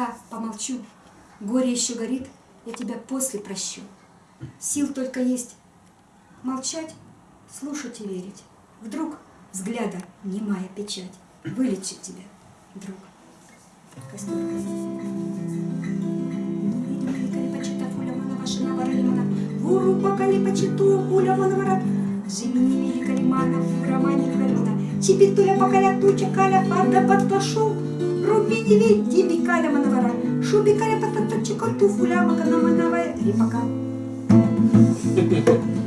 пока помолчу. Горе еще горит, я тебя после прощу. Сил только есть молчать, слушать и верить. Вдруг взгляда немая печать вылечит тебя, друг. Гуру покали почиту, пуля манавара, Жимини мили калимана, фурамани калина, Чипитуля покаля туча каля, фарда подпашу, Руби не види бикаля манавара, Шуби каля патата чикоту, фуля макана манавая, рипака.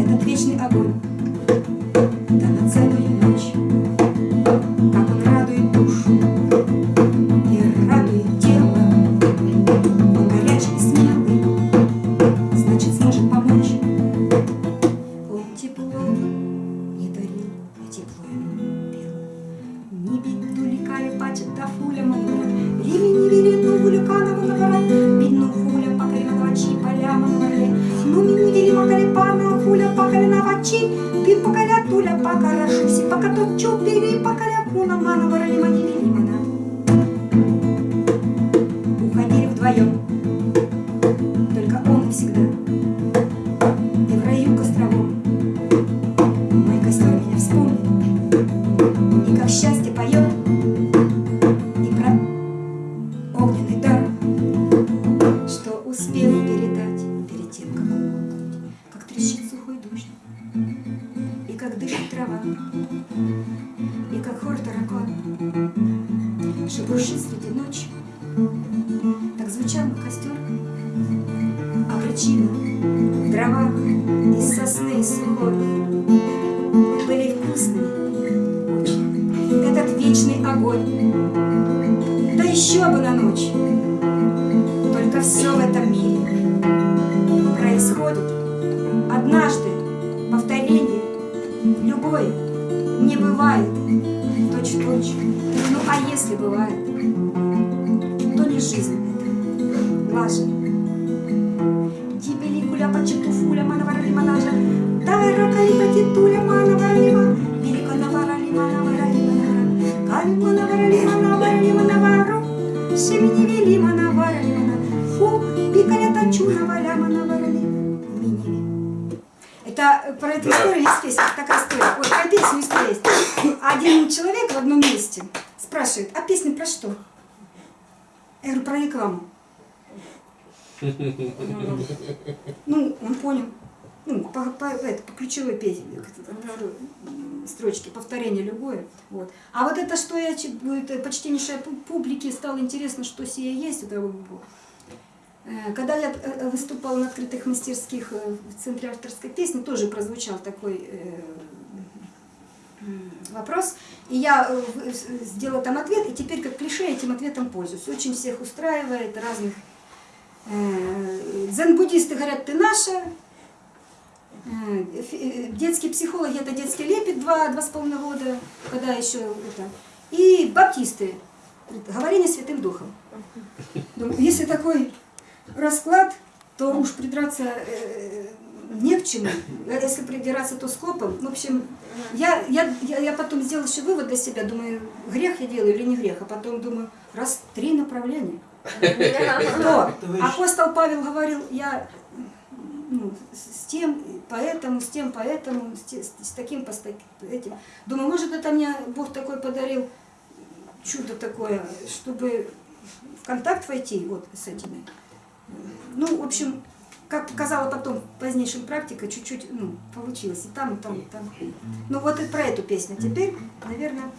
Этот вечный огонь, ликали пачет да фуля манвара, Рими не вели ну вуликана манвара, Бидну фуля покали манвачи поля манваре, Ну ми не вели макали пана фуля покали навачи, Пи покаля туля покара шуси, пока тот чупири покаля куна манвара лима не вели мана. Уходили вдвоем, только он всегда. Шебуршит среди ночи Так звучал костер а причина в из сосны сухой были вкусными этот вечный огонь. Да еще бы на ночь. Только все в этом мире происходит однажды повторение любое не бывает точь-в-точь. Ну а если бывает, то не жизнь лажа. Дибели куля почету фуля манаварали манажа. Тайра кали патитуля манаваралима. Велика наварали манаварали манавара. Кали манаварали манаварали манавару. Семени эту историю есть песня, такая история. Ой, про песню история есть. Один человек в одном месте спрашивает, а песня про что? Я говорю, про рекламу. Ну, он понял. Ну, по, по, это, по ключевой песне, строчки, повторение любое. Вот. А вот это, что я почтеннейшей пу- публике стало интересно, что сие есть, это Когда я э, выступала на открытых мастерских э, в Центре авторской песни, тоже прозвучал такой э, вопрос. И я э, сделала там ответ, и теперь как клише этим ответом пользуюсь. Очень всех устраивает, разных Э, Дзен-буддисты говорят, ты наша. Э, э, Детские психологи, это детский лепет два, два с половиной года, когда еще это. И баптисты, говорение Святым Духом. Если такой расклад, то уж придраться э, не к чему. А Если придираться, то скопом. В общем, я, я, я, я потом сделала еще вывод для себя, думаю, грех я делаю или не грех, а потом думаю, раз три направления. Кто? Апостол Павел говорил, я ну, с тем, поэтому, с тем, поэтому, с, те- с таким, по этим. Думаю, может, это мне Бог такой подарил, чудо такое, чтобы в контакт войти вот с этими. Ну, в общем, как показала потом в позднейшем практика, чуть-чуть, ну, получилось и там, и там, и там. Ну, вот и про эту песню. Теперь, наверное...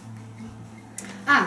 А,